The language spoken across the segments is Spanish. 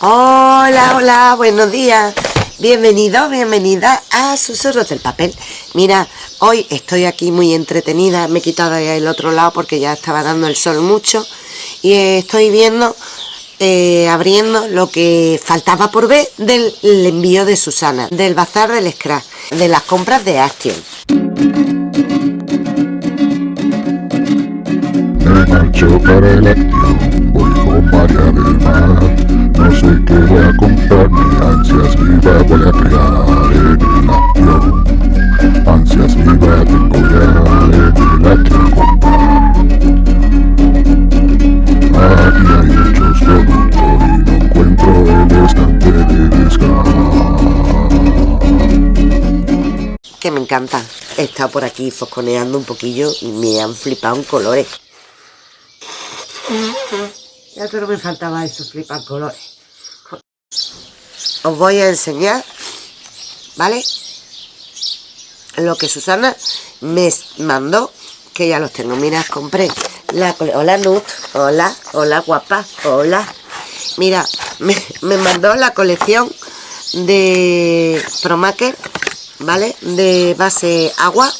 Hola, hola, buenos días. Bienvenido, bienvenida a Susurros del Papel. Mira, hoy estoy aquí muy entretenida. Me he quitado el otro lado porque ya estaba dando el sol mucho. Y estoy viendo, eh, abriendo lo que faltaba por ver del envío de Susana, del bazar del Scrap, de las compras de Action. para el voy con Mar. No sé qué voy a comprarme, ansias viva voy a crear en el acción. Ansias viva tengo ya en el acción comprar. Aquí hay muchos productos y no encuentro el estante de descarga. Que me encanta. He estado por aquí fosconeando un poquillo y me han flipado en colores. Ya solo me faltaba eso, flipar colores. Os voy a enseñar, ¿vale? Lo que Susana me mandó, que ya los tengo. Mira, compré la... Hola, Nut. Hola, hola, guapa. Hola. Mira, me, me mandó la colección de Promaker, ¿vale? De base agua.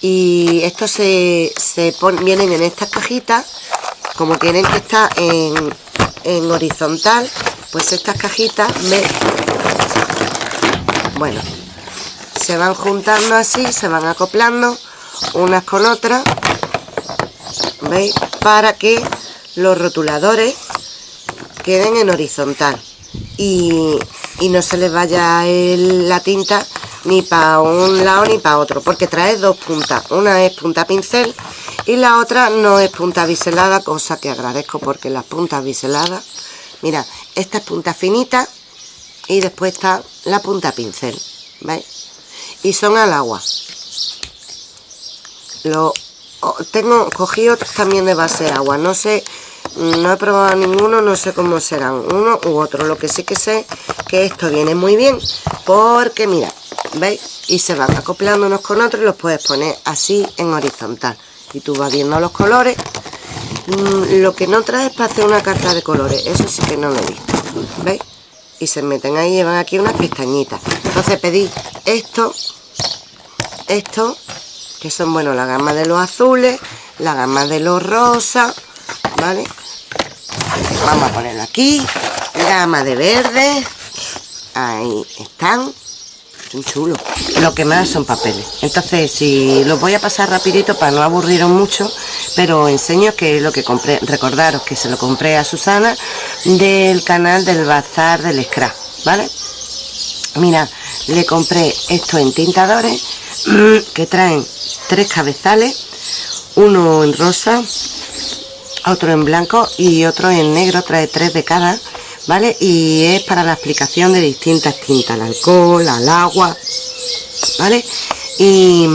Y estos se, se vienen en estas cajitas como tienen que estar en, horizontal pues estas cajitas me bueno se van juntando así se van acoplando unas con otras veis para que los rotuladores queden en horizontal. Y, no se les vaya la tinta ni para un lado ni para otro porque trae dos puntas. Una es punta pincel y la otra no es punta biselada cosa que agradezco porque las puntas biseladas mira esta es punta finita y después está la punta pincel ¿veis? y son al agua. Lo tengo cogido también de base agua no sé no he probado ninguno no sé cómo serán uno u otro lo que sí que sé que esto viene muy bien porque mira veis y se van acoplando unos con otros y los puedes poner así en horizontal y tú vas viendo los colores. Mm, lo que no trae es para hacer una carta de colores eso sí que no lo he visto ¿veis? y se meten ahí llevan aquí unas pestañitas. Entonces pedí esto esto que son bueno la gama de los azules la gama de los rosas vale vamos a ponerlo aquí gama de verde ahí están son chulos lo que más son papeles. Entonces si los voy a pasar rapidito para no aburriros mucho pero enseño que lo que compré. Recordaros que se lo compré a Susana del canal del bazar del scrap vale mira le compré esto en tintadores que traen tres cabezales uno en rosa otro en blanco y otro en negro. Trae tres de cada ¿vale? Y es para la aplicación de distintas tintas, al alcohol, al agua, ¿vale? Y,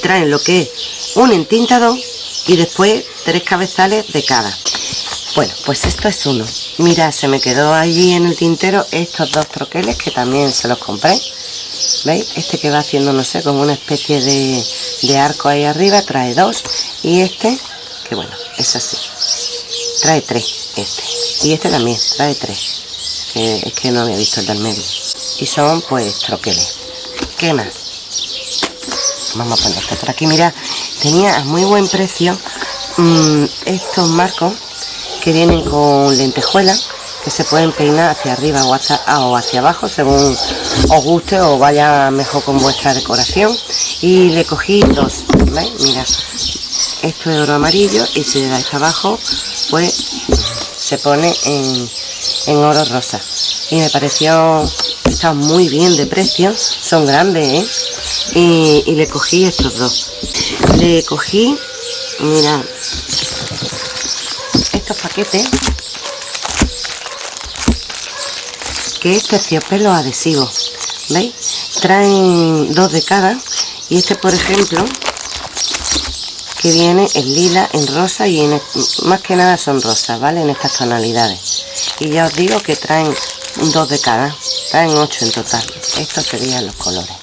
traen lo que es un entintador y después tres cabezales de cada. Bueno, pues esto es uno. Mira, se me quedó allí en el tintero estos dos troqueles que también se los compré. ¿Veis? Este que va haciendo, no sé, como una especie de arco ahí arriba, trae dos. Y este, que bueno, es así. Trae tres, este. Y este también trae tres. Es que no había visto el del medio. Y son pues troqueles. ¿qué más? vamos a poner esto por aquí. Mira tenía a muy buen precio mm, estos marcos que vienen con lentejuelas que se pueden peinar hacia arriba o hacia, o hacia abajo según os guste o vaya mejor con vuestra decoración. Y le cogí dos ¿veis? mira esto es oro amarillo y si le dais abajo pues se pone en, oro rosa. Y me pareció está muy bien de precio son grandes ¿eh? y, le cogí estos dos. Le cogí mira estos paquetes que es terciopelo adhesivo veis traen dos de cada y este por ejemplo que viene en lila, en rosa y en, más que nada son rosas, ¿vale? En estas tonalidades. Y ya os digo que traen dos de cada, traen ocho en total. Estos serían los colores.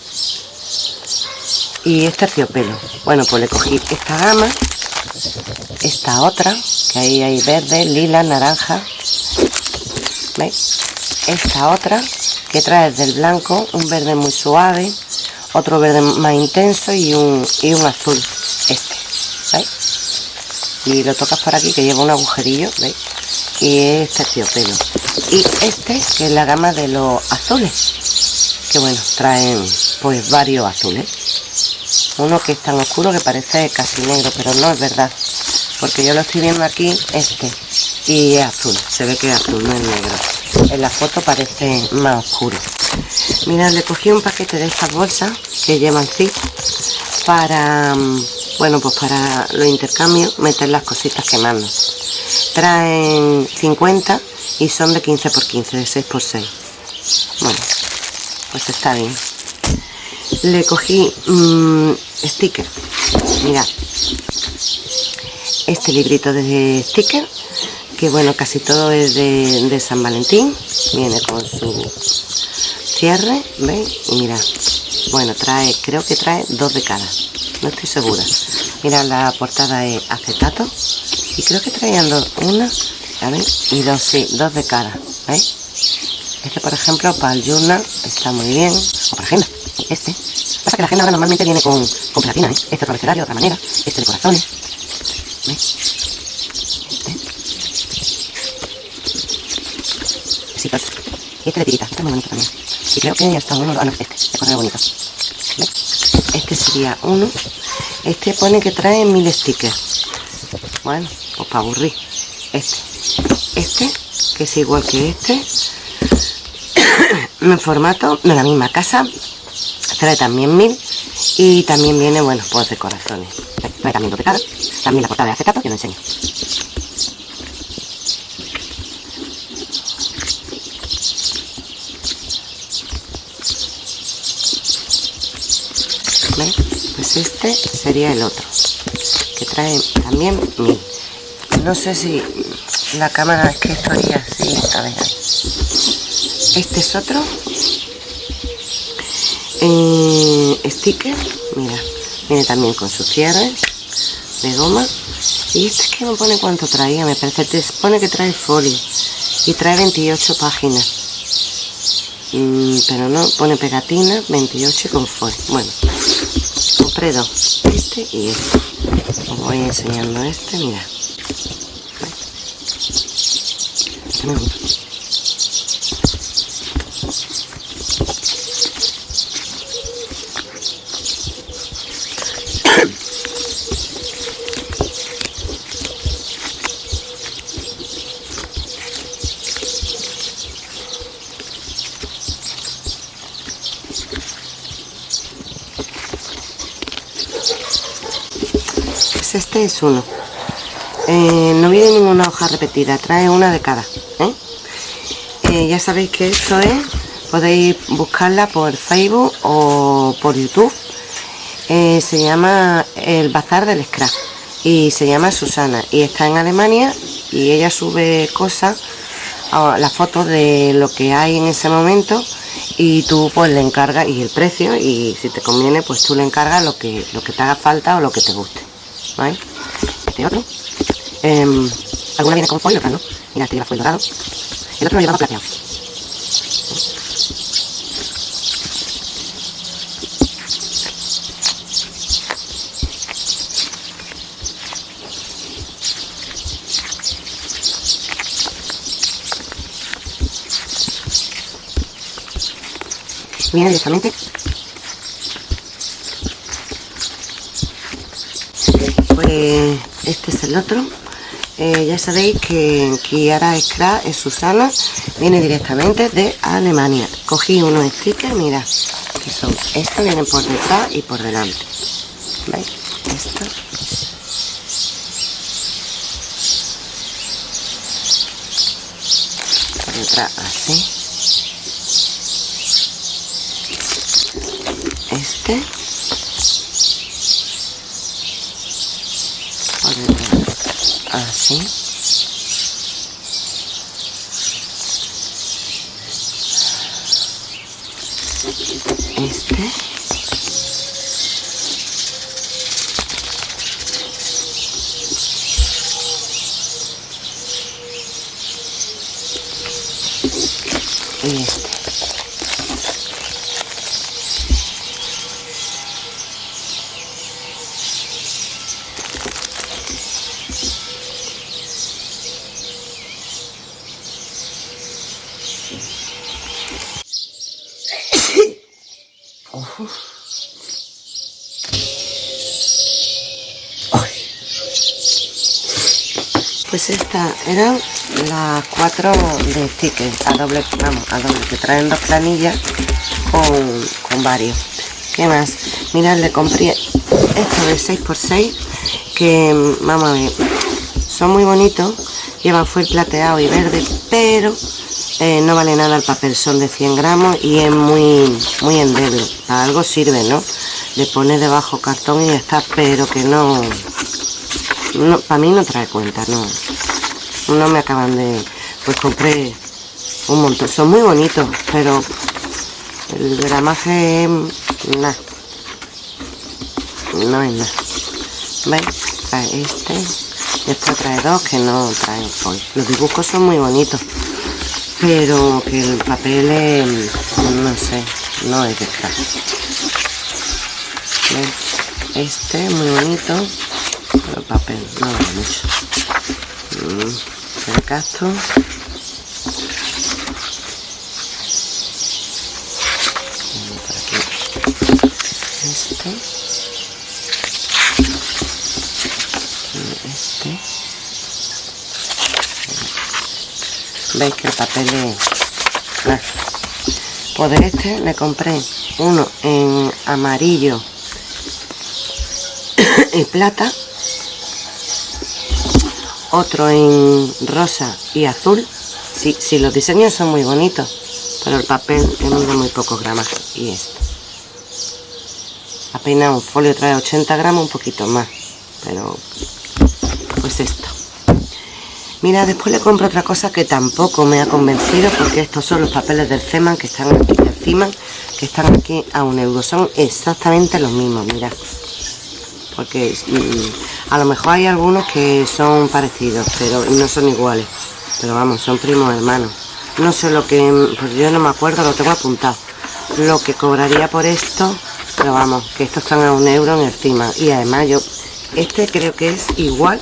Y este terciopelo. Bueno, pues le cogí esta gama, esta otra, que ahí hay verde, lila, naranja, ¿veis? esta otra que trae del blanco un verde muy suave otro verde más intenso y un, y un azul. Y lo tocas por aquí que lleva un agujerillo ¿veis? y es terciopelo. Y este que es la gama de los azules que bueno traen pues varios azules. Uno que es tan oscuro que parece casi negro pero no es verdad porque yo lo estoy viendo aquí este y es azul se ve que es azul no es negro. En la foto parece más oscuro. Mirad le cogí un paquete de estas bolsas que llevan zip para mm, bueno pues para los intercambios meter las cositas que mando traen 50 y son de 15 por 15 de 6 por 6 bueno pues está bien. Le cogí mmm, sticker. Mira este librito de sticker que bueno casi todo es de, San Valentín. Viene con su cierre ¿veis? y mira bueno trae creo que trae dos de cada. No estoy segura mira la portada es acetato y creo que traían dos una ¿sabes? y dos sí dos de cada ¿veis? este por ejemplo para el journal está muy bien o para agenda este pasa que la agenda ahora normalmente viene con, con pelatina ¿eh? este otro abecedario de otra manera este de corazones ¿veis? este besitos y este de tirita este es muy bonito también y creo que ya está uno ah no este de correo bonito ¿veis? este sería uno este pone que trae mil stickers. Bueno pues para aburrir. Este. Este que es igual que este. En formato de la misma casa. Trae también mil. Y también viene bueno pues de corazones. Trae también dos de también la portada de acetato que lo enseño ¿Veis? pues este sería el otro que trae también mil no sé si la cámara es que estoy así a ver. Este es otro. Eh, sticker mira viene también con su cierre de goma. Y este es que me pone cuánto traía me parece te pone que trae folio y trae 28 páginas. Mm, pero no pone pegatina 28 con folio. Bueno dos este y este. Os voy enseñando este mira. Me gusta pues es uno. Eh, no viene ninguna hoja repetida trae una de cada ¿eh? Eh, ya sabéis que esto es podéis buscarla por facebook o por youtube. Se llama el bazar del scrap y se llama Susana y está en Alemania y ella sube cosas las fotos de lo que hay en ese momento y tú pues le encargas y el precio y si te conviene pues tú le encargas lo que lo que te haga falta o lo que te guste ¿vale? este otro. Eh, alguna viene con foil, otra no. Mira este lleva foil dorado. El otro lo llevaba plateado viene directamente este es el otro. Eh, ya sabéis que Kiara Scrap es Susana viene directamente de Alemania. Cogí unos stickers mira que son estos vienen por detrás y por delante. ¿veis? esto. Por detrás así. Este por detrás de stickers a doble, vamos, a doble, que traen dos planillas con, con varios. ¿Qué más? Mirad, le compré esto de 6x6, que, vamos a ver, son muy bonitos, llevan foil plateado y verde, pero eh, no vale nada el papel, son de 100 gramos y es muy, muy endeble, para algo sirve, ¿no? Le pones debajo cartón y ya está, pero que no, no para mí no trae cuenta, no, no me acaban de pues compré un montón. Son muy bonitos, pero el gramaje nada. No es nada. ¿Veis? Trae este. Después trae dos que no traen foil. Los dibujos son muy bonitos. Pero que el papel es, no sé, no es de esta. Este muy bonito. Pero el papel no vale mucho. Mm, el casto veis que el papel es pues de este le compré uno en amarillo y plata otro en rosa y azul. Si, sí, los diseños son muy bonitos pero el papel es muy pocos gramos y esto apenas un folio trae 80 gramos un poquito más pero pues esto Mira, después le compro otra cosa que tampoco me ha convencido porque estos son los papeles del CEMAN que están aquí encima, que están aquí a un euro. Son exactamente los mismos, mira. Porque mm, a lo mejor hay algunos que son parecidos, pero no son iguales. Pero vamos, son primos hermanos. No sé lo que, pues yo no me acuerdo, lo tengo apuntado. Lo que cobraría por esto, pero vamos, que estos están a un euro en encima. Y además yo, este creo que es igual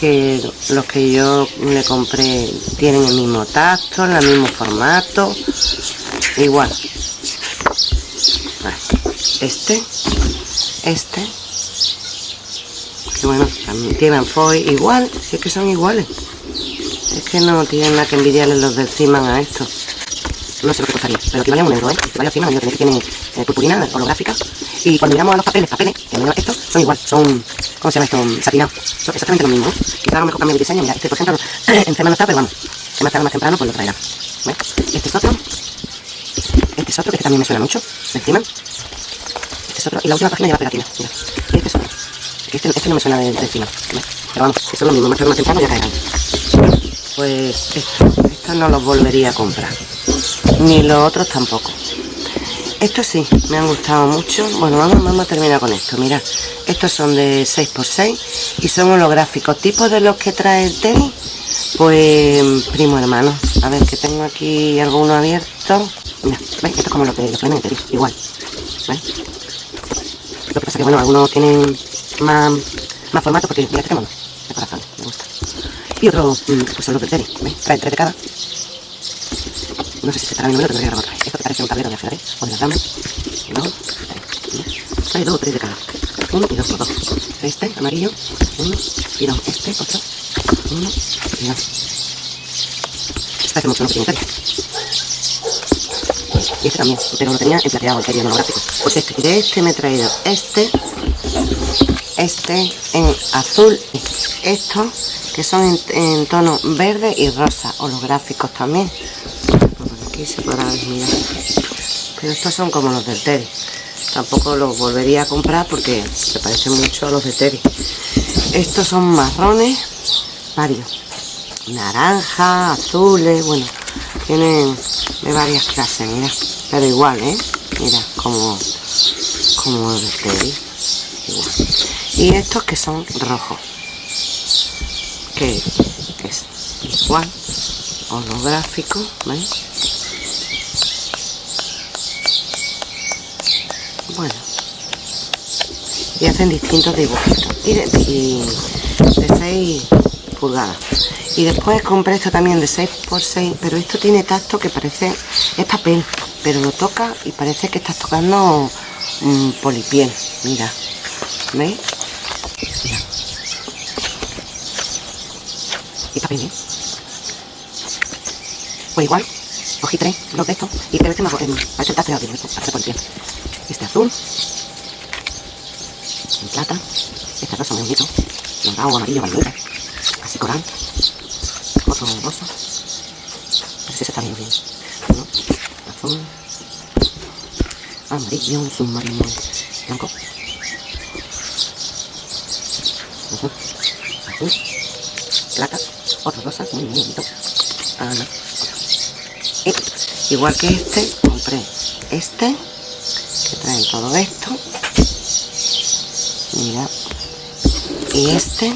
que los que yo le compré tienen el mismo tacto, el mismo formato, igual. Este, este, que bueno, también tienen foil igual, si es que son iguales. Es que no tienen nada que envidiarle los del Ciman a esto. No sé lo que costaría, pero que vale un euro, ¿eh? Que vale yo que tiene purpurina, holográfica. Y cuando miramos a los papeles, papeles, que estos son igual, son, ¿cómo se llama esto? Satinados. Son exactamente lo mismo. Quizá a lo mejor cambie de diseño. Mira, este por ejemplo, en no está, pero vamos, se más tarde más temprano, pues lo traerá. Este es otro. Este es otro, que este también me suena mucho, encima. Este es otro, y la última página lleva pegatina, mira. Y este es otro. Este, este no me suena de, de encima, Pero vamos, que son lo mismo, más tarde más temprano ya caerán. Pues esto, estos no los volvería a comprar. Ni los otros tampoco. Estos sí, me han gustado mucho. Bueno, vamos, vamos a terminar con esto. Mira, estos son de 6x6 y son holográficos. ¿Tipos de los que trae el tenis? Pues primo hermano. A ver, que tengo aquí alguno abierto. Mira, ¿veis? Esto es como lo que, lo que tenis, igual. ¿Veis? Lo que pasa que, bueno, algunos tienen más, más formato porque, mira, mono, de corazón, me gusta. Y otros, mm, pues son los del tenis, ¿veis? Traen tres de cada. No sé si se estará viendo, pero te voy a otra. Esto que parece un tablero de ajedrez o de las damas. Dos, tres. Trae dos tres de cada. Uno y dos, dos. Este, amarillo. Uno y dos. Este, otro. Uno y dos. Este parece mucho, no Italia. Y este también, pero lo tenía en plateado, el quería monográfico. Pues este, de este me he traído este, este en azul, estos que son en, en tono verde y rosa, holográficos también se podrá ver, Pero estos son como los del Teddy. Tampoco los volvería a comprar porque se parecen mucho a los de Teddy. Estos son marrones, varios. Naranja, azules, bueno, tienen de varias clases, mira. Pero igual, ¿eh? Mira, como, como de Teddy. Igual. Y estos que son rojos. Que es igual holográfico, ¿veis? Bueno. Y hacen distintos dibujitos y de, 6 pulgadas. Y después compré esto también de 6 por 6 pero esto tiene tacto que parece es papel pero lo toca y parece que estás tocando un polipiel. Mira. ¿veis? Y papel, ¿eh? Pues igual, cogí tres, los de estos, y creo que me hago, eh, para intentar pegar bien, para hacer por el Este azul, en plata, este rosa muy bonito, dorado, amarillo, vainilla, así coral, otro rosa, sé si se está bien, uno, azul, amarillo, un submarino blanco, azul, plata, otro rosa, muy, bonito, ah, y, igual que este, compré este, todo esto, mira. Y este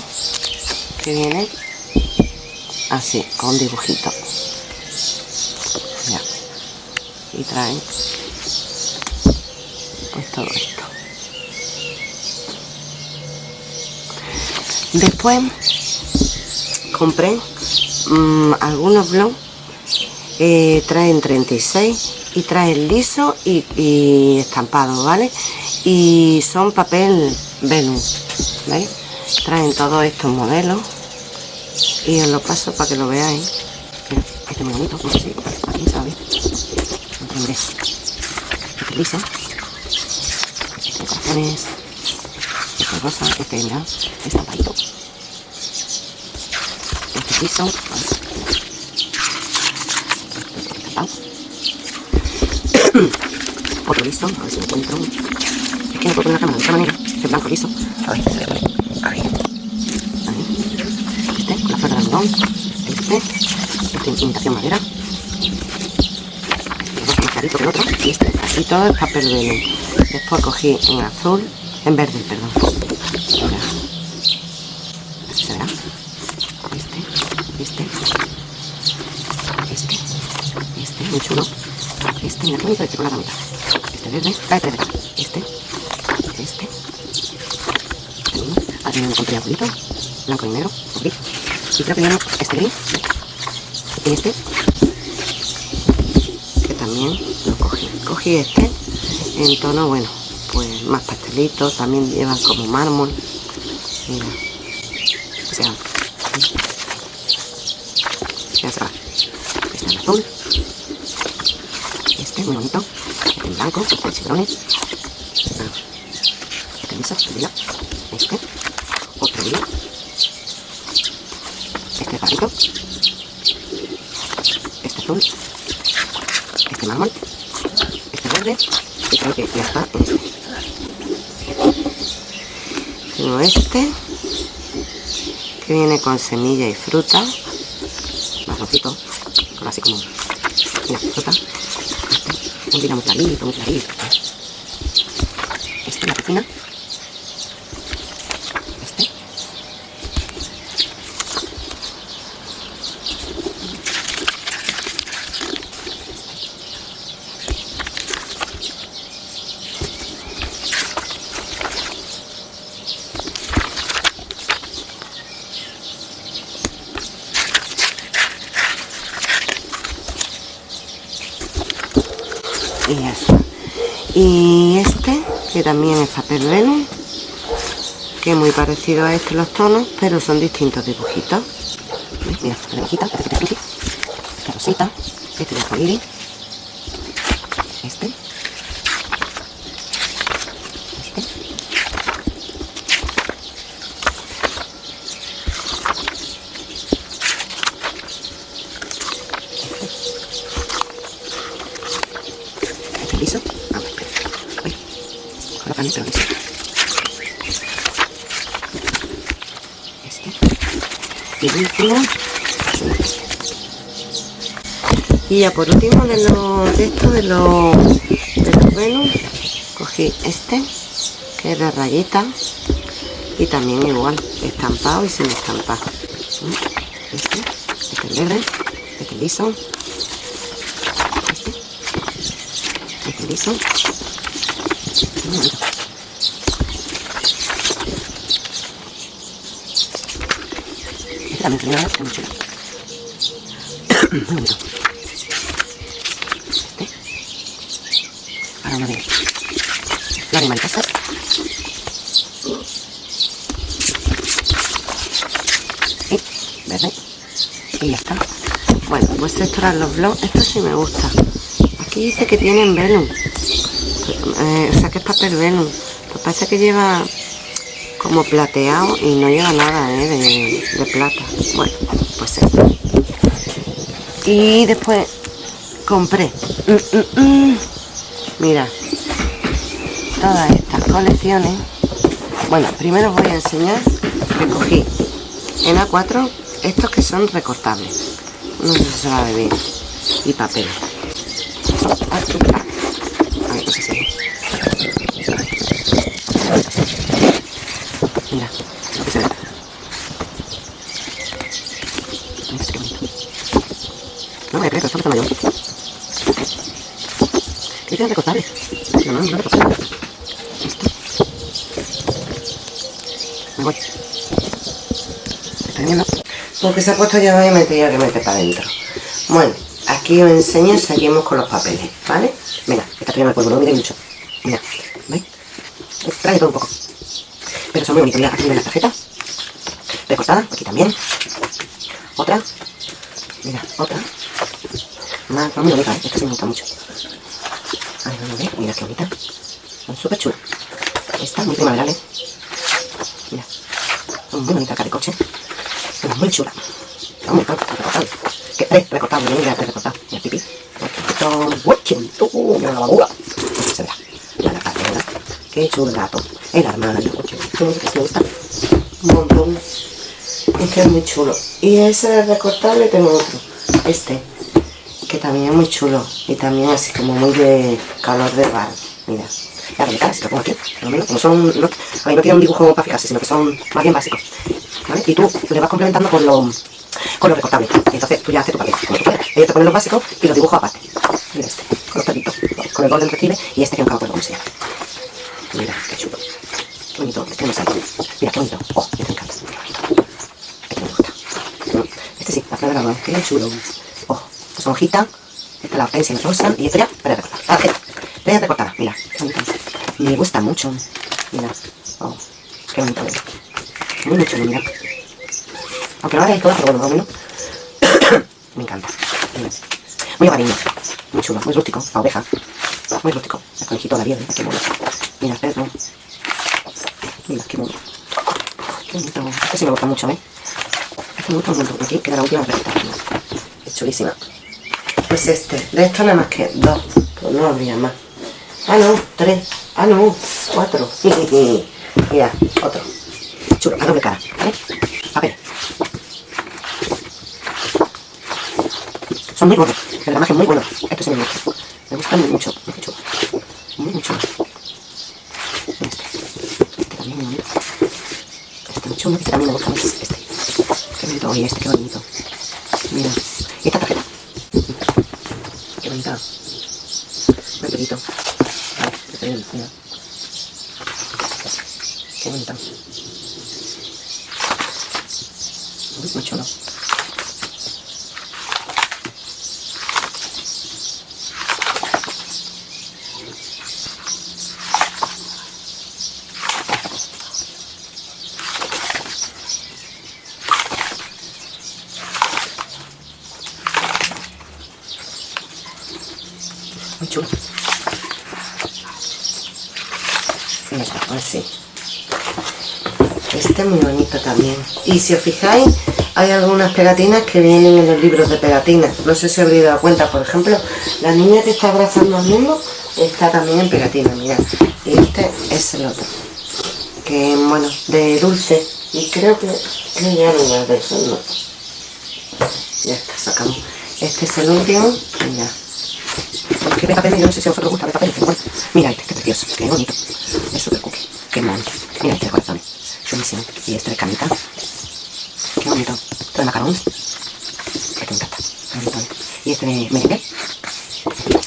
que viene así con dibujito. Y trae pues todo esto. Después compré mmm, algunos blogs eh, traen 36 y traen liso y, estampado vale y son papel Venus ¿veis? traen todos estos modelos y os lo paso para que lo veáis. Este aquí sabe lo este liso. Este estampadito este liso estampado otro liso, a ver si lo encuentro es que no puedo poner la cámara de otra manera este blanco liso. A ver, ahí, ahí. Este con la flor de algodón. Este, este imitación madera. Este más clarito que el otro. Y este, así todo es papel velo después cogí en azul, en verde, perdón. Verá. Este, este este, este, muy chulo. Este, mira qué bonito este con la ramita este este este también me compré azulito, blanco y negro. Y creo que no, este gris. Este, que también lo cogí. Cogí este en tono, bueno, pues más pastelitos, también llevan como mármol o sea, ya se va. Este en azul, este muy bonito, en blanco, de chibrones. Este liso, este. Este otro día. Este patito este azul. Este mármol. Este verde. Y creo que ya está. En este tengo este que viene con semilla y fruta. Marroncito así como un muy clarito, muy clarito este en la cocina y ya está y este que también es papel velo que es muy parecido a este los tonos pero son distintos dibujitos. Mira, esta que esta rosita este de este este este liso ah, espera. Uy, colócame pero liso este y el último este. Y ya por último de los de estos de los de los Venus cogí este que es de rayita y también igual estampado y sin estampar este, este es verde este es liso. Este este liso. Este bonito este ahora uno de y ya está. Bueno, pues estos eran los blogs. Esto sí me gusta. Aquí dice que tienen velum. Eh, o sea que es papel velum. Pues parece que lleva como plateado y no lleva nada ¿eh? de, plata. Bueno, pues esto. Y después compré. Mm, mm, mm. Mira, todas estas colecciones. Bueno, primero os voy a enseñar que cogí en A4 estos que son recortables. No sé si se va a ver. Y papel. A ver, no si. Mira, que se ve. Qué bonito. No me creo, esto me yo. ¿Qué tiene recortable? No, no, no Porque se ha puesto ya voy a meter ya que meter para adentro. Bueno, aquí os enseño, seguimos con los papeles, ¿vale? Mira, esta primera el polvo, no mire mucho. Mira, ¿veis? Trae todo un poco. Pero son muy bonitos. Mira, aquí viene la tarjeta. Recortada, aquí también. Otra. Mira, otra. Más, muy bonita, ¿eh? Esta sí me gusta mucho. A ver, vamos a ver. Mira qué bonita. Son súper chulas. Esta, muy primaveral, ¿eh? Mira. Son muy bonita acá de coche. 3 recortado, una manga recortado, el pipí, recortado, guachito, una lavadora, se verá, la verdad, qué chulato, el armario, que se me gusta, un montón, es que es muy chulo, y ese recortable tengo otro, este, que también es muy chulo, y también así como muy de calor de bar, mira, ya de si lo pongo aquí, por lo menos, como son, no, a no tiene un dibujo para fijarse, sino que son más bien básicos, ¿vale? Y tú le vas complementando con los con lo recortable. Entonces tú ya haces tu papel, como tú quieras. Ellos te ponen los básicos y los dibujo aparte. Mira este, con los pelitos, con el borde del recibe y este que no acabo de cómo se llama. Mira, qué chulo. Qué bonito, este no me sale. Mira, qué bonito. Oh, este me encanta. Este me gusta. Este sí, la flor de la qué chulo. Oh, pues son hojitas. Esta es la hortensia rosa y esta ya, para recortar. Ah, esta, esta recortada, mira. Me gusta mucho. Mira, oh, qué bonito. Muy chulo, mira. Aunque no hagáis todas, pero bueno, menos. me encanta. Muy hogareño. Muy chulo, muy rústico. La oveja. Muy rústico. El conejito de la vieja, qué mono. Mira, el perro. Mira, qué bonito. Este sí me gusta mucho, ¿eh? Este me gusta un montón. Aquí queda la última receta. Es chulísima. Pues este. De esto nada más que dos. Pues no habría más. Ah, no, tres. Ah, no, cuatro. Mira, otro. Chulo, a doble cara, ¿vale? Papel. Son muy buenos, de verdad que muy buenos. Estos sí me gustan. Me gustan mucho, muy chulo. Este. Este también muy bonito. Este muy chulo, este también me gusta mucho. Este. Qué bonito, oye, este, qué bonito. Mira, y esta tarjeta. Qué bonita. Muy bonito. Vale, este bien, mira. Qué bonita. Muy chulo. Muy chulo. Y está, así. Este es muy bonito también. Y si os fijáis, hay algunas pegatinas que vienen en los libros de pegatinas. No sé si habréis dado cuenta, por ejemplo, la niña que está abrazando al mundo está también en pegatina, mirad. Y este es el otro. Que, bueno, de dulce. Y creo que, que ya no es de eso, no. Ya está, sacamos. Este es el último ya. Porque papel, yo no sé si a vosotros gusta de papel. Mira este, qué precioso, qué bonito. Es qué mono. Mira este de corazones, chulísimo. Y este de camita. Qué bonito. Este de macarons. Este me encanta, bonito. Y este de merengue.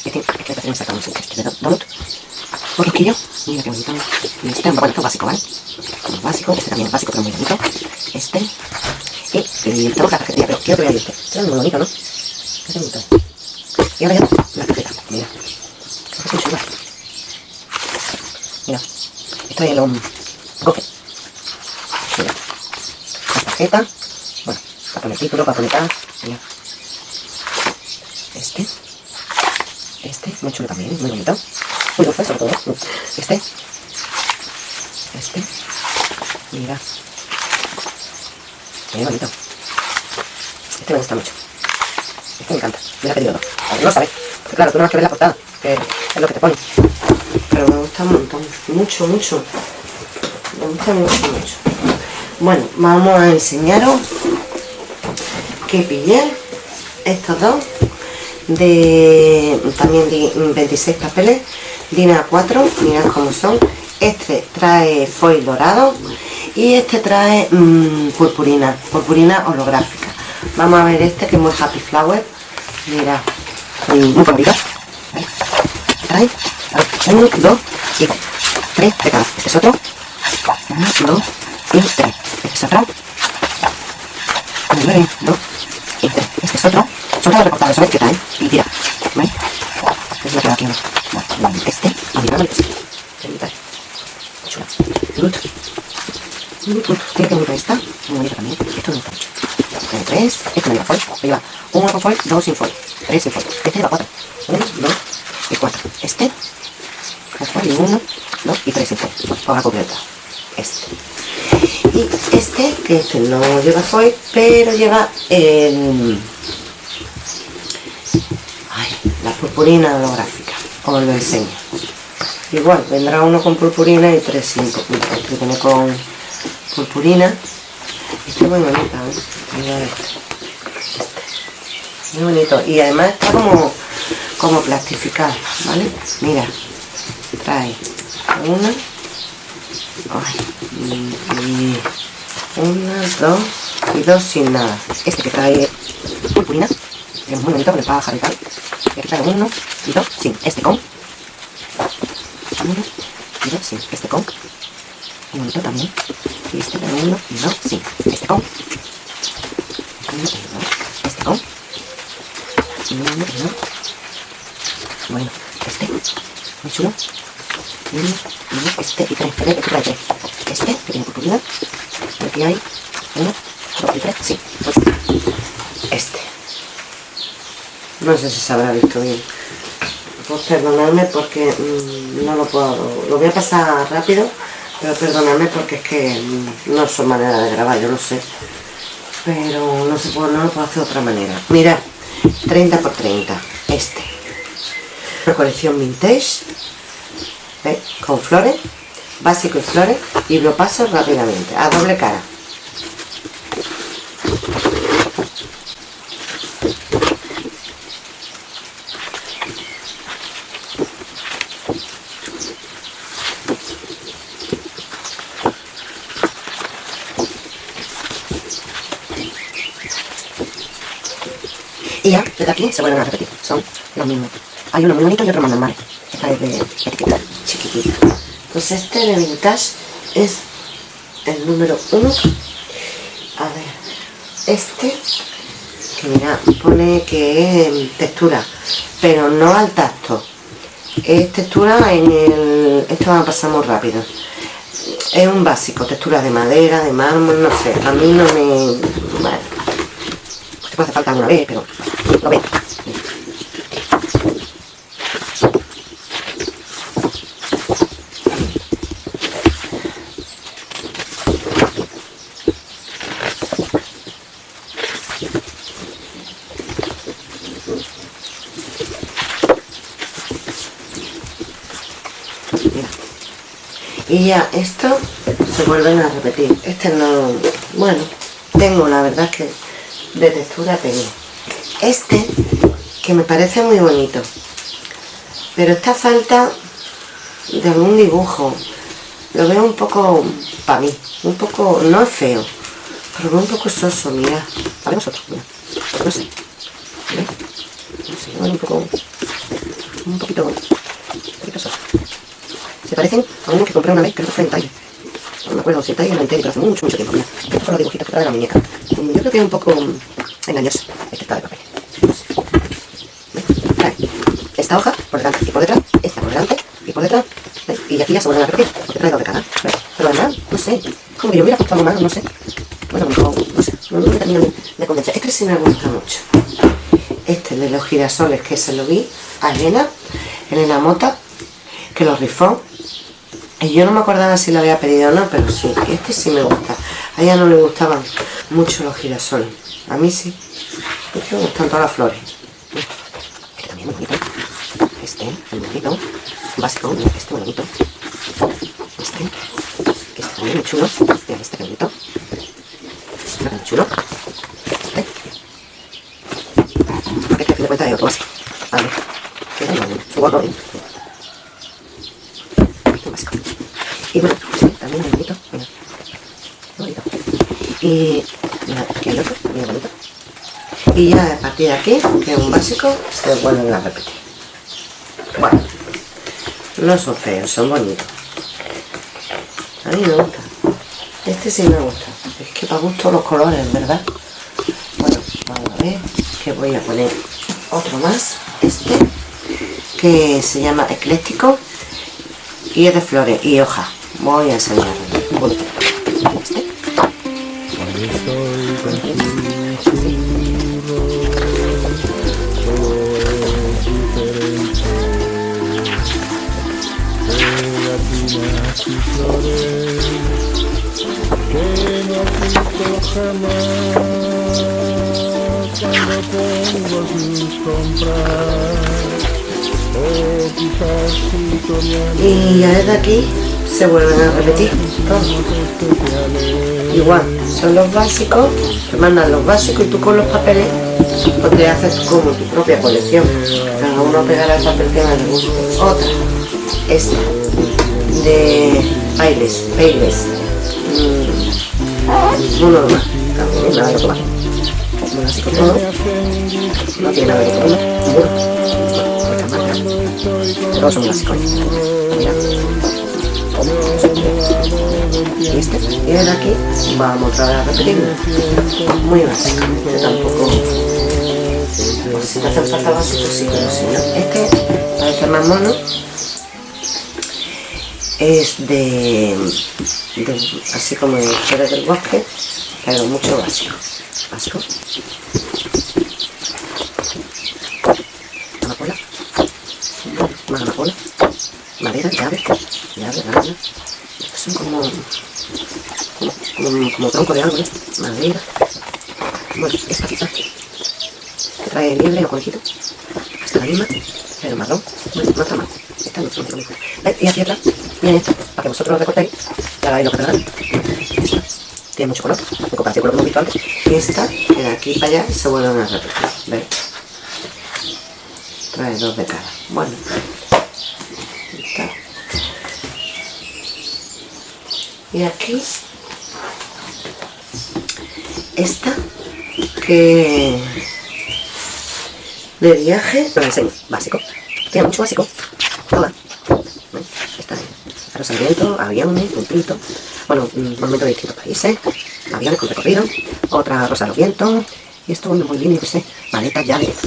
Este, este de macarons, este de donut. Un rosquillo, mira qué bonito. Y este, bueno, esto es básico, ¿vale? Básico, este también es básico, pero muy bonito. Este. Y, tengo la tarjetilla, pero quiero que este. Este es muy bonito, ¿no? Qué bonito. Y ahora ya la tarjeta, mira. Es muy chula. Mira. Esto es el um, gofe. Mira. La tarjeta. Bueno, Para poner título, para poner tal. Mira. Este. Este, muy chulo también, muy bonito. Muy dulce sobre todo. Este. Este. Mira. Muy bonito. Este me gusta mucho. Este me encanta. Pedido dos. A ver, no sabes. Porque claro, tú no vas que ver la portada, que es lo que te pone. Pero me gusta un montón. Mucho, mucho. Me gusta mucho, mucho. Bueno, vamos a enseñaros que pillé. Estos dos de también de 26 papeles Dina 4 mirad cómo son. Este trae foil dorado y este trae mmm, purpurina purpurina holográfica. Vamos a ver este que es muy happy flower. Mira muy bonito. Trae uno, dos y tres de cada este es otro uno, dos y tres este es otro uno, dos y tres este es otro son todos recortados, ¿sabes qué tal? Y tira, ¿vale? Es lo que va aquí, ¿no? Vale, este, y vale, este. Chula. Brut. Brut. Tiene que bonita esta, muy bonita también. Esto me gusta mucho. Tiene tres, este no lleva foil, lleva uno con foil, dos sin foil, tres sin foil. Este lleva cuatro. Uno, dos y cuatro. Este, con foil y uno, dos y tres sin foil. Hoja completa. Este. Y este, que este no lleva foil, pero lleva el la purpurina holográfica os lo enseño igual vendrá uno con purpurina y tres sin este viene con purpurina este es muy bonito ¿eh? Este. este. muy bonito y además está como como plastificado vale mira trae una y, una dos y dos sin nada este que trae purpurina que es muy bonito le pueda bajar y tal y aquí traigo uno y dos sin este con. Uno y dos sin este con. Un bonito también. Y este traigo uno y dos sin este con. Uno y dos, este con. Uno y dos. Bueno, este, muy chulo. Este y tres. Este. Y aquí hay uno, dos y tres. Pues este. No sé si se habrá visto bien. Pues perdonadme porque mmm, no lo puedo... Lo voy a pasar rápido, pero perdonadme porque es que mmm, no son manera de grabar, yo lo sé. Pero no, se puede, no lo puedo hacer de otra manera. Mira, 30 por 30, este. Colección vintage. Con flores, básico y flores, y lo paso rápidamente, a doble cara. Y ya, desde aquí se vuelven a repetir. Son los mismos. Hay uno muy bonito y otro más normal. Esta es de chiquitita. Pues este de Vintage es el número uno. A ver, este, que mira, pone que es textura, pero no al tacto. Es textura en el... Esto va a pasar muy rápido. Es un básico, textura de madera, de mármol, no sé. A mí no me... Bueno, puede hacer falta alguna vez, pero lo ven. Y ya esto se vuelven a repetir. Este no bueno tengo la verdad que de textura tengo. Este que me parece muy bonito pero esta falta de algún dibujo lo veo un poco para mí un poco, no es feo pero veo un poco soso, mira. Para vosotros, mira. No sé. No sé, un poco un poquito parecen a uno que compré una vez creo que fue en talle no me acuerdo si el talle era en pero hace mucho, mucho tiempo mira, estos son los dibujitos que trae la muñeca. Yo creo que es un poco engañoso este está de papel. Esta hoja por delante y por detrás, esta por delante y por detrás, y aquí ya se vuelven a repetir, porque trae dos de cada, pero además, no sé, como que yo hubiera puesto algo más, no sé, bueno, no sé, no me termino de convencer. Este sí me gusta mucho. Este de los girasoles que se lo vi a Elena, Elena Mota, que lo rifó. Y yo no me acordaba si lo había pedido o no, pero sí, este sí me gusta. A ella no le gustaban mucho los girasoles. A mí sí. Porque me gustan todas las flores. Este también es bonito. Este, el bonito. Básico, este bonito. Este, este también muy chulo. Mira, este bonito. Este muy chulo. Este. Porque que a fin de otro así. A ver. Que es su gorro, ¿eh? Este básico. Y bueno, este también es bonito. Mira. Bonito. Y. Y ya a partir de aquí, que es un básico, se vuelven a repetir. Bueno, no son feos, son bonitos. A mí me gusta. Este sí me gusta. Es que para gusto los colores, ¿verdad? Bueno, vamos a ver que voy a poner otro más. Este, que se llama ecléctico y es de flores y hojas. Voy a enseñarlo. Jamás cuando tengo Y ya desde aquí se vuelven a repetir todos. Igual, son los básicos, te mandan los básicos y tú con los papeles te haces como tu propia colección. Cada uno pegará el papel que más le guste. Otra, esta, de Pailes, Pailes. Mm, no normal, también nada de otro más. Un básico todo, no tiene nada de otro más. Seguro. Muchas marcas. Todos son básicos. Mira. Y este, y desde aquí vamos a repetirlo. Muy básico, este tampoco. Pues si te hace falta básico, sí, pero si no. Este parece más mono. Es de, de así como de flores del bosque, pero mucho básico. Básico. Amapola. Más. Madera, llave, llave, llave. Son como, como, como, como tronco de árboles, madera. Bueno, esta quizás trae liebre o conejito. Esta la misma, pero marrón. Bueno, no está mal. Esta no está mal. Y aquí atrás viene esta, para que vosotros lo recortéis y hagáis lo que tiene mucho color, en comparación con lo que hemos visto antes. Y esta, que de aquí para allá se vuelven a repetir. ¿Veis? Trae dos de cada. Bueno. Y aquí esta que de viaje, lo enseño, básico. Tiene mucho básico. Toda. ¿Ven? Esta es Viento, aviones, puntito. Bueno, mm, monumento de distintos países. Aviones con recorrido. Otra rosa a los vientos. Y esto bueno, muy yo qué sé. Maletas, llaves.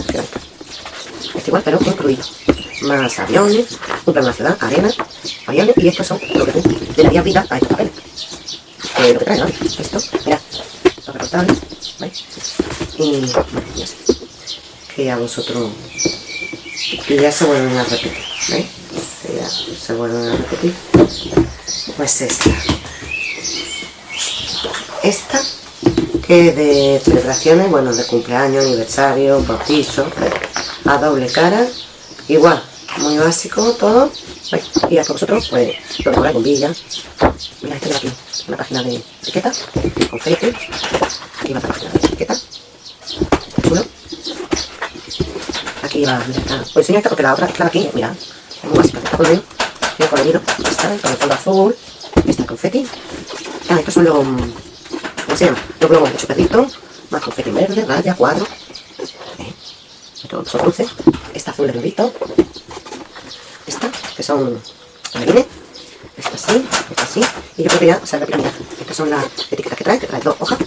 Este igual, pero incluido. Más aviones, un plano de la ciudad, arena, aviones, y estos son lo que tú le darías vida a estos papeles. Lo que trae. Esto, mira, los ¿veis? Y, bueno, ya. Que ya vosotros, y ya se vuelven a repetir, ¿veis? Se vuelven a repetir. Pues esta. Esta, que de celebraciones, bueno, de cumpleaños, aniversario, bautizo, a doble cara, igual, muy básico todo, y a vosotros, pues, lo con villas, mira, este de aquí, una página de etiqueta, confeti, aquí va otra página de etiqueta, chulo, aquí va, mira, está, os enseño esta porque la otra está aquí, mira, colorido, tiene colorido, esta, con el fondo azul, esta confeti, ah, estos son los, ¿cómo se llama? Los globos de chuperrito, más confeti verde, raya, cuadro, ¿eh? estos dulces, esta azul de rubito, esta, que son marines, esta así, esta así, y yo creo que ya se repite, mira, estas son las etiquetas que trae, que trae dos hojas,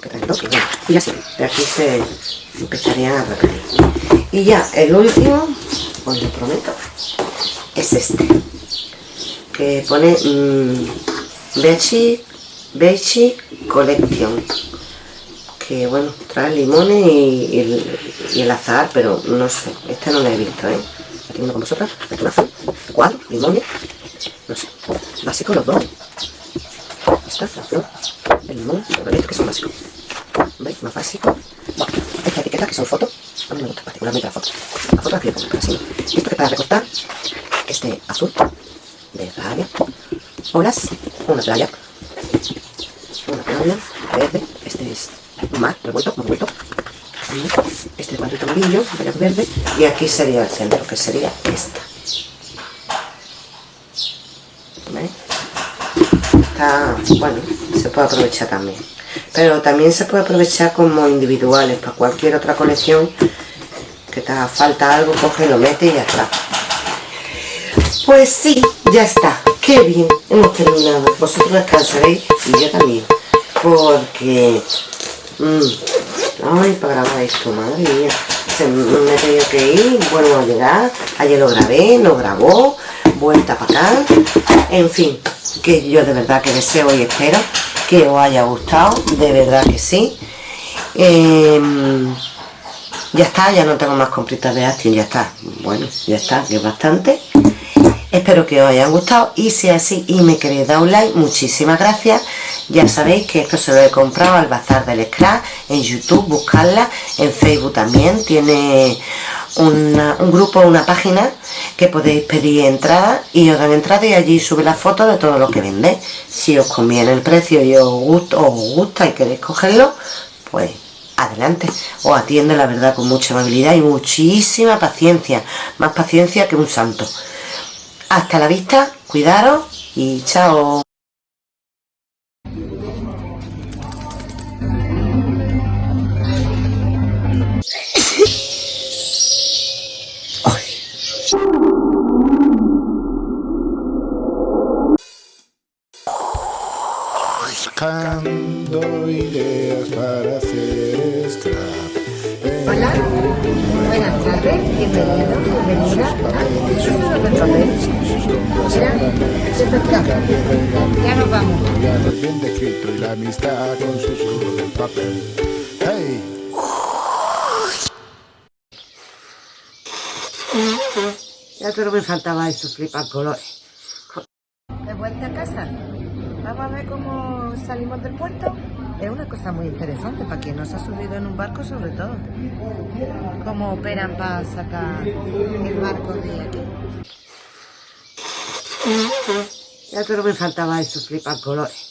que trae dos, y bueno, y ya sí, de aquí se empezarían a repetir. Y ya, el último, os lo prometo, es este, que pone mmm, Bedsheet Beige Collection. Que bueno, trae limones y, el, azar, pero no sé. Este no lo he visto, ¿eh? Aquí uno con vosotras. Este azul. Cuatro limones. No sé. Básicos los dos. Esta azul. El limón. Estos que son básicos. ¿Veis? Más básico. Bueno, esta etiqueta que son fotos. A mí me gusta particularmente la foto. La foto la quiero. Esto que para recortar. Este azul. De rabia. Olas. Una playa una playa verde, este es mar revuelto, revuelto, este cuadrito amarillo, verde, y aquí sería el centro, que sería esta. ¿Veis? Está, bueno, se puede aprovechar también. Pero también se puede aprovechar como individuales, para cualquier otra colección que te haga falta algo, coge, lo mete y ya está. Pues sí, ya está. Qué bien, hemos terminado. Vosotros descansaréis y yo también porque... Mmm, ay, para grabar esto, madre mía. Se me he tenido que ir, vuelvo a llegar. Ayer lo grabé, lo grabó, vuelta para acá. En fin, que yo de verdad que deseo y espero que os haya gustado, de verdad que sí. Em, ya está, ya no tengo más compritas de Astin, ya está. Bueno, ya está, que es bastante. Espero que os haya gustado y si es así y me queréis dar un like, muchísimas gracias. Ya sabéis que esto se lo he comprado al Bazar del Scrap en YouTube, buscarla, en Facebook también. Tiene un grupo, una página que podéis pedir entrada y os dan entrada y allí sube la foto de todo lo que vendéis. Si os conviene el precio y os gusta, os gusta y queréis cogerlo, pues adelante. Os atiende la verdad con mucha amabilidad y muchísima paciencia. Más paciencia que un santo. Hasta la vista, cuidaros y chao. Buscando ideas para hacer scrap. Hola, buenas tardes, bienvenido, bienvenida a Eso es del papel. Mira, ya nos vamos. bien descrito y la amistad con susurros del papel. ¡Hey! Ya solo me faltaba eso, flipa colores. ¿De vuelta a casa? Vamos a ver cómo salimos del puerto. Es una cosa muy interesante para quien no se ha subido en un barco sobre todo. Cómo operan para sacar el barco de aquí. Ya solo me faltaba eso, flipa colores.